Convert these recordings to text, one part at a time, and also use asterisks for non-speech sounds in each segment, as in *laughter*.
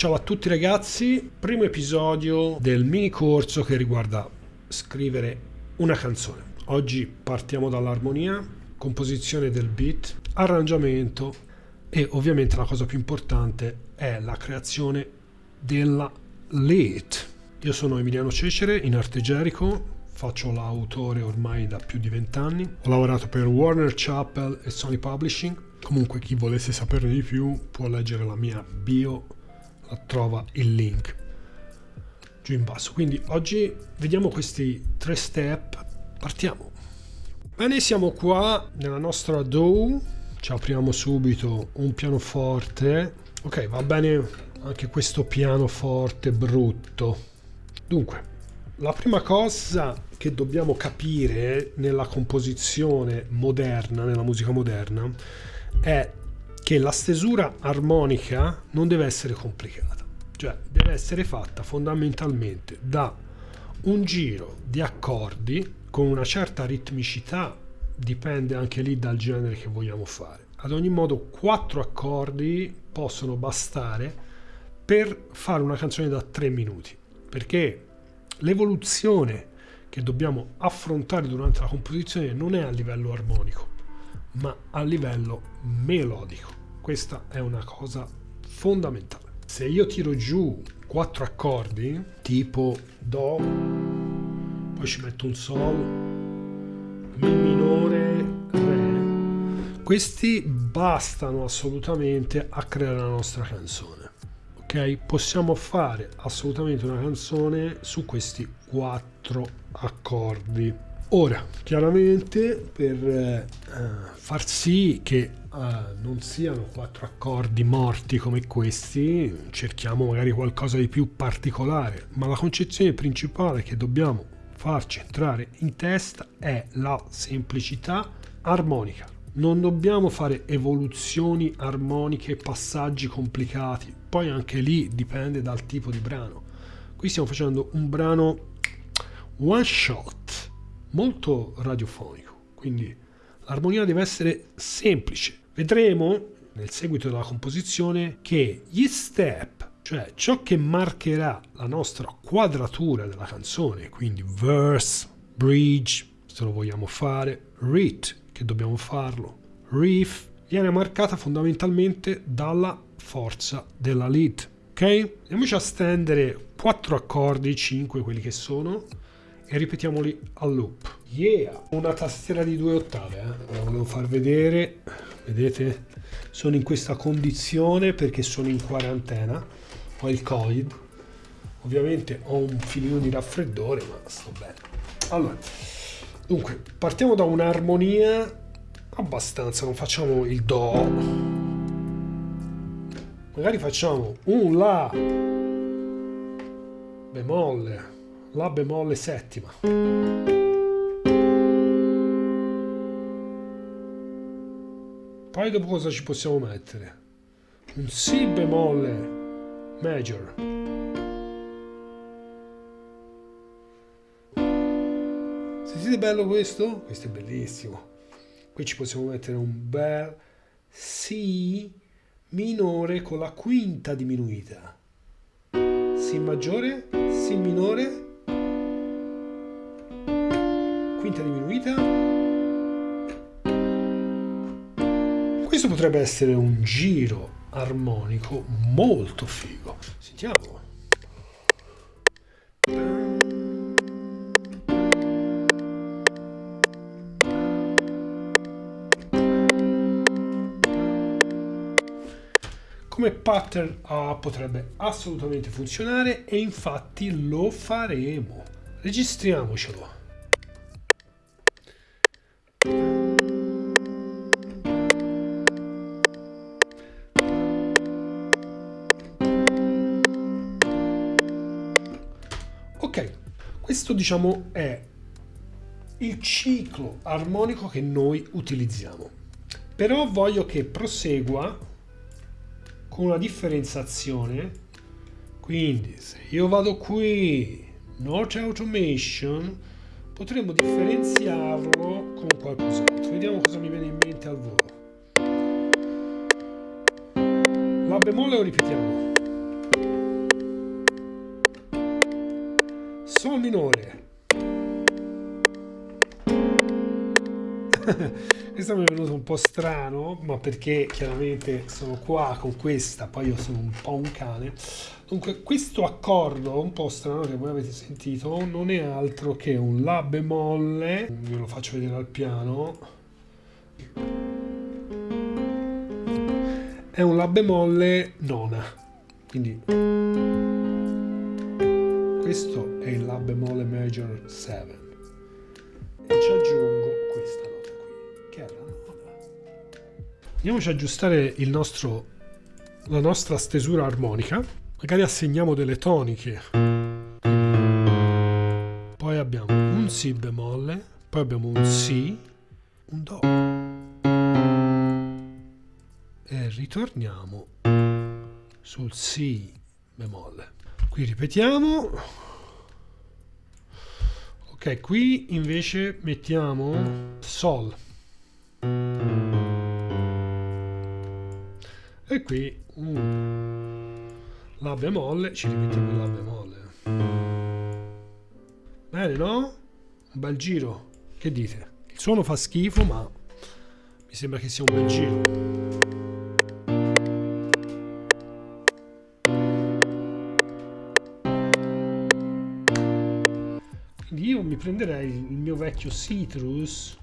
Ciao a tutti ragazzi, primo episodio del mini corso che riguarda scrivere una canzone. Oggi partiamo dall'armonia, composizione del beat, arrangiamento e ovviamente la cosa più importante è la creazione della lead. Io sono Emiliano Cecere in arte Gerico, faccio l'autore ormai da più di vent'anni. Ho lavorato per Warner Chappell e Sony Publishing. Comunque chi volesse saperne di più può leggere la mia bio, trova il link giù in basso. Quindi oggi vediamo questi tre step. Partiamo. Bene, siamo qua nella nostra DAW. Ci apriamo subito un pianoforte. Ok, va bene anche questo pianoforte brutto. Dunque, la prima cosa che dobbiamo capire nella composizione moderna, nella musica moderna, è che la stesura armonica non deve essere complicata, cioè deve essere fatta fondamentalmente da un giro di accordi con una certa ritmicità, dipende anche lì dal genere che vogliamo fare. Ad ogni modo, quattro accordi possono bastare per fare una canzone da tre minuti, perché l'evoluzione che dobbiamo affrontare durante la composizione non è a livello armonico, ma a livello melodico. Questa è una cosa fondamentale. Se io tiro giù quattro accordi, tipo Do, poi ci metto un Sol, Mi minore, Re, questi bastano assolutamente a creare la nostra canzone. Ok? Possiamo fare assolutamente una canzone su questi quattro accordi. Ora, chiaramente per eh, far sì che eh, non siano quattro accordi morti come questi, cerchiamo magari qualcosa di più particolare, ma la concezione principale che dobbiamo farci entrare in testa è la semplicità armonica. Non dobbiamo fare evoluzioni armoniche, passaggi complicati, poi anche lì dipende dal tipo di brano. Qui stiamo facendo un brano one shot molto radiofonico, quindi l'armonia deve essere semplice. Vedremo nel seguito della composizione che gli step, cioè ciò che marcherà la nostra quadratura della canzone, quindi verse, bridge, se lo vogliamo fare, read, che dobbiamo farlo, riff, viene marcata fondamentalmente dalla forza della lead. Ok? Andiamoci a stendere quattro accordi, 5 quelli che sono, e ripetiamoli al loop. Yeah! Una tastiera di due ottave, eh? la volevo far vedere, vedete? Sono in questa condizione perché sono in quarantena, ho il covid, ovviamente ho un filino di raffreddore, ma sto bene. Allora, dunque, partiamo da un'armonia abbastanza, non facciamo il Do, magari facciamo un La bemolle la bemolle settima. Poi dopo cosa ci possiamo mettere? Un Si bemolle major. Sentite bello questo? Questo è bellissimo. Qui ci possiamo mettere un bel Si minore con la quinta diminuita. Si maggiore, Si minore quinta diminuita. Questo potrebbe essere un giro armonico molto figo. Sentiamo. come pattern A potrebbe assolutamente funzionare e infatti lo faremo. Registriamocelo. Questo diciamo è il ciclo armonico che noi utilizziamo. Però voglio che prosegua con una differenziazione. Quindi se io vado qui, Note Automation, potremmo differenziarlo con qualcos'altro. Vediamo cosa mi viene in mente al volo. La bemolle lo ripetiamo. Sol minore. *laughs* questo mi è venuto un po' strano, ma perché chiaramente sono qua con questa, poi io sono un po' un cane. Dunque, questo accordo un po' strano che voi avete sentito non è altro che un La bemolle, ve lo faccio vedere al piano. È un La bemolle nona, quindi questo è il La bemolle major 7 e ci aggiungo questa nota qui, che è la nona. Andiamoci ad aggiustare nostro, la nostra stesura armonica, magari assegniamo delle toniche. Poi abbiamo un Si bemolle, poi abbiamo un Si, un Do. E ritorniamo sul Si bemolle. Qui ripetiamo. Ok, qui invece mettiamo Sol. E qui uh, La bemolle, ci rimettiamo il La bemolle. Bene, no? Un bel giro. Che dite? Il suono fa schifo, ma mi sembra che sia un bel giro. Io mi prenderei il mio vecchio Citrus.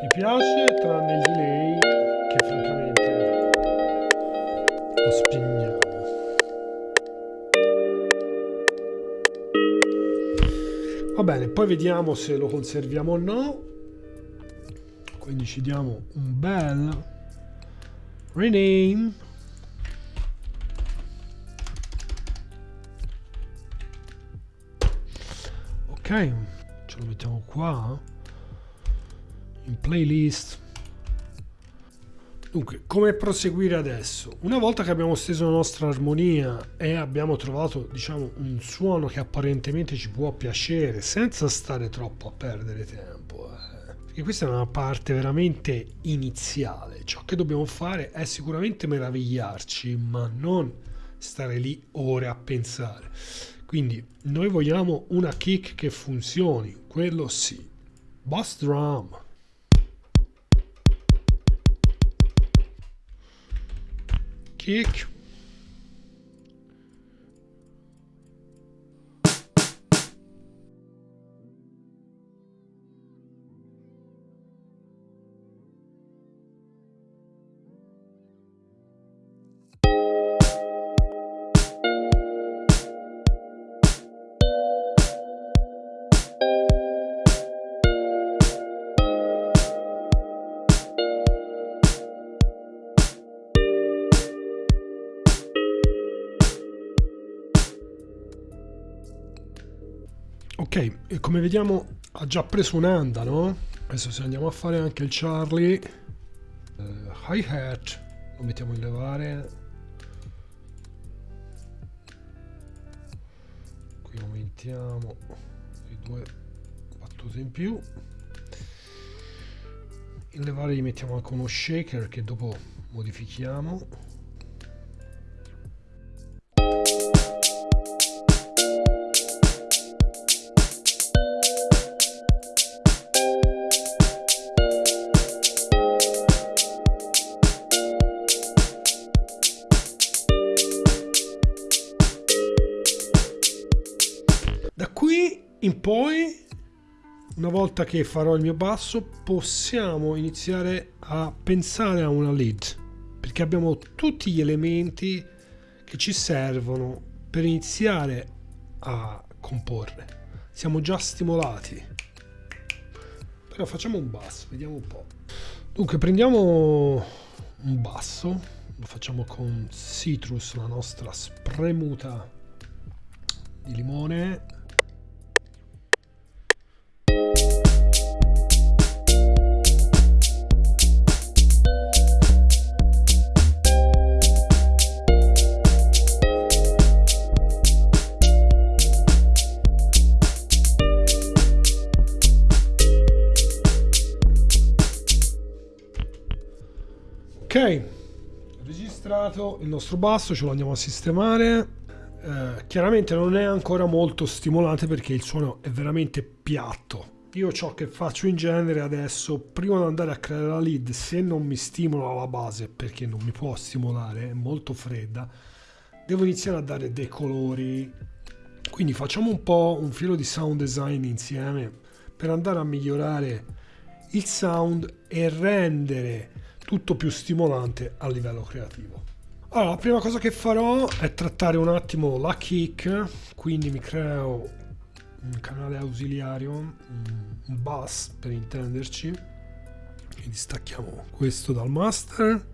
Mi piace tranne il delay che francamente lo spegniamo va bene poi vediamo se lo conserviamo o no. Quindi ci diamo un bel rename ce lo mettiamo qua in playlist. Dunque come proseguire adesso? Una volta che abbiamo steso la nostra armonia e abbiamo trovato diciamo un suono che apparentemente ci può piacere senza stare troppo a perdere tempo eh. perché questa è una parte veramente iniziale. Ciò che dobbiamo fare è sicuramente meravigliarci ma non stare lì ore a pensare quindi noi vogliamo una kick che funzioni, quello sì. Bass drum. Kick. Ok, come vediamo ha già preso un'anda, no? Adesso se andiamo a fare anche il Charlie, uh, hi-hat, lo mettiamo in levare. Qui aumentiamo i due battute in più. In levare gli mettiamo anche uno shaker che dopo modifichiamo. In poi una volta che farò il mio basso possiamo iniziare a pensare a una lead perché abbiamo tutti gli elementi che ci servono per iniziare a comporre. Siamo già stimolati. Però facciamo un basso vediamo un po' dunque prendiamo un basso lo facciamo con citrus la nostra spremuta di limone registrato il nostro basso, ce lo andiamo a sistemare. Eh, chiaramente non è ancora molto stimolante perché il suono è veramente piatto. Io ciò che faccio in genere adesso, prima di andare a creare la lead, se non mi stimola la base, perché non mi può stimolare, è molto fredda, devo iniziare a dare dei colori. Quindi facciamo un po' un filo di sound design insieme per andare a migliorare il sound e rendere tutto più stimolante a livello creativo. Allora, la prima cosa che farò è trattare un attimo la kick, quindi mi creo un canale ausiliario, un bus per intenderci, quindi stacchiamo questo dal master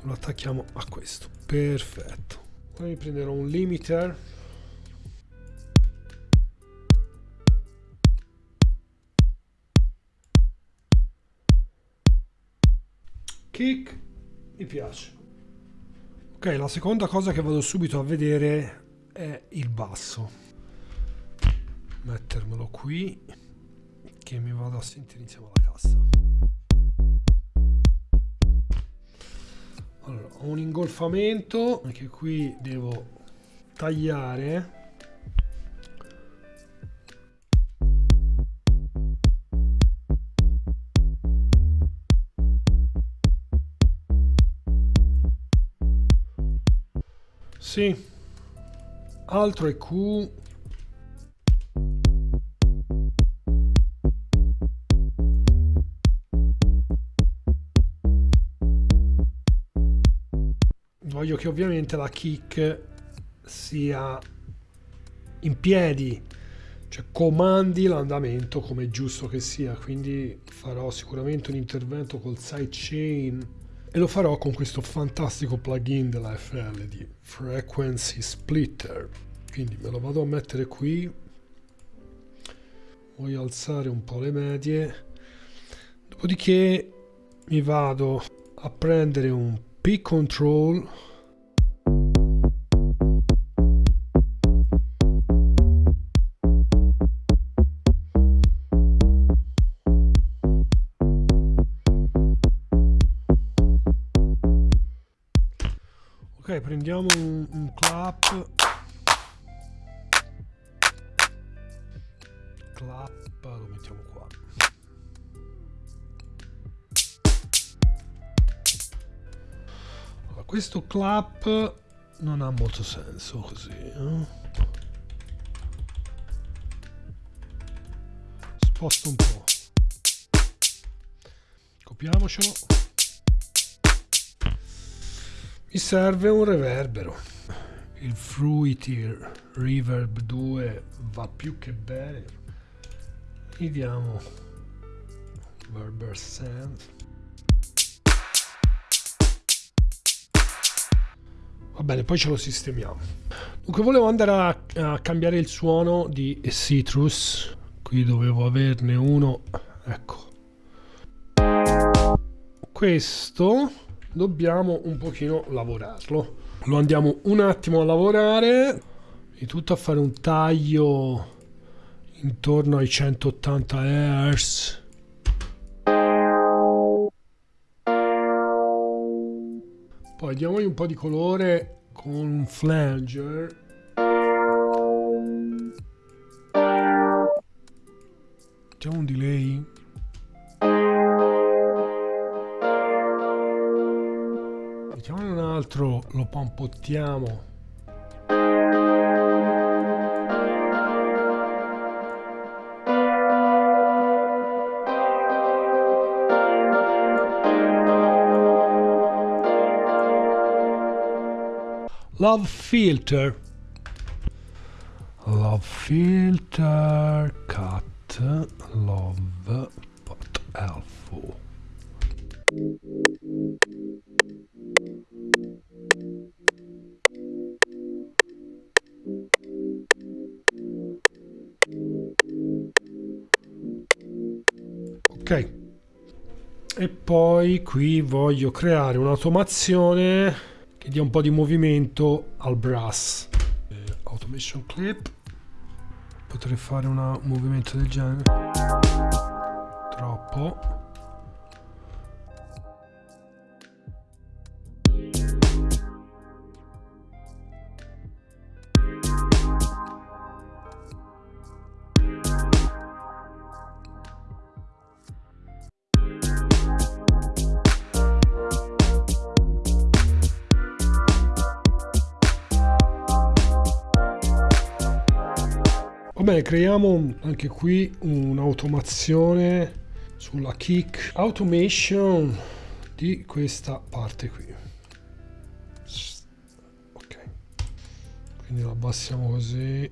lo attacchiamo a questo, perfetto. Poi prenderò un limiter. Kick mi piace ok la seconda cosa che vado subito a vedere è il basso. Mettermelo qui che mi vado a sentire insieme alla cassa. Allora ho un ingolfamento che qui devo tagliare Sì. Altro è Q. Voglio che ovviamente la kick sia in piedi, cioè comandi l'andamento come è giusto che sia, quindi farò sicuramente un intervento col sidechain e lo farò con questo fantastico plugin della FL di Frequency Splitter. Quindi me lo vado a mettere qui. Voglio alzare un po' le medie. Dopodiché mi vado a prendere un P questo clap non ha molto senso così eh? sposto un po' copiamocelo. Mi serve un reverbero. Il Fruity Reverb 2 va più che bene. Gli diamo Reverber Sand va bene poi ce lo sistemiamo. Dunque volevo andare a, a cambiare il suono di Citrus. Qui dovevo averne uno. Ecco. Questo dobbiamo un pochino lavorarlo. Lo andiamo un attimo a lavorare. Di tutto a fare un taglio intorno ai 180 Hz poi diamogli un po' di colore con un flanger facciamo un delay Facciamo un altro, lo pompottiamo. Love filter. Love filter cut love but helpful. ok e poi qui voglio creare un'automazione che dia un po' di movimento al brass. Eh, automation clip. Potrei fare un movimento del genere. Troppo bene creiamo anche qui un'automazione sulla kick automation di questa parte qui. Ok. Quindi la abbassiamo così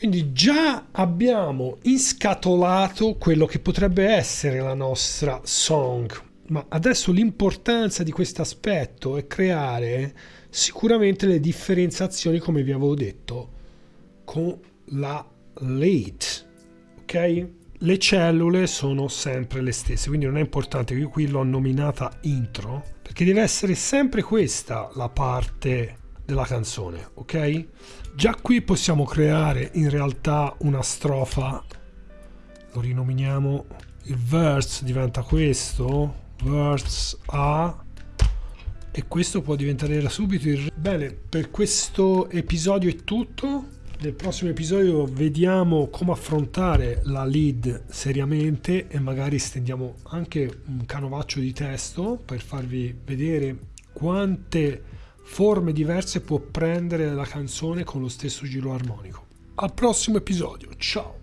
Quindi già abbiamo inscatolato quello che potrebbe essere la nostra song, ma adesso l'importanza di questo aspetto è creare sicuramente le differenziazioni, come vi avevo detto, con la late, ok? Le cellule sono sempre le stesse, quindi non è importante, io qui l'ho nominata intro, perché deve essere sempre questa la parte della canzone, ok? Già qui possiamo creare in realtà una strofa, lo rinominiamo, il verse diventa questo, verse A, e questo può diventare subito il... Bene, per questo episodio è tutto. Nel prossimo episodio vediamo come affrontare la lead seriamente e magari stendiamo anche un canovaccio di testo per farvi vedere quante forme diverse può prendere la canzone con lo stesso giro armonico. Al prossimo episodio, ciao!